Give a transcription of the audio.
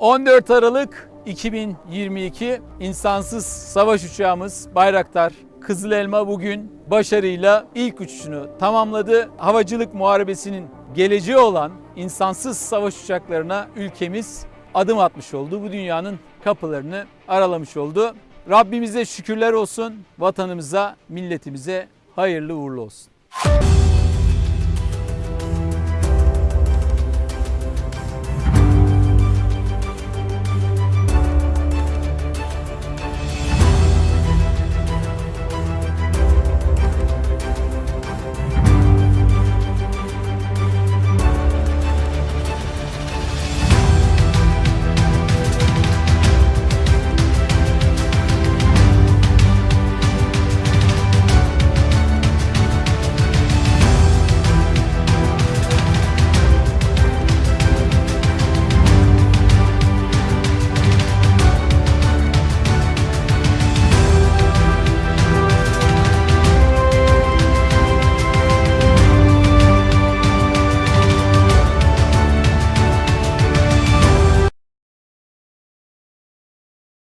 14 Aralık 2022 insansız savaş uçağımız Bayraktar Kızıl Elma bugün başarıyla ilk uçuşunu tamamladı. Havacılık muharebesinin geleceği olan insansız savaş uçaklarına ülkemiz adım atmış oldu. Bu dünyanın kapılarını aralamış oldu. Rabbimize şükürler olsun. Vatanımıza, milletimize hayırlı uğurlu olsun.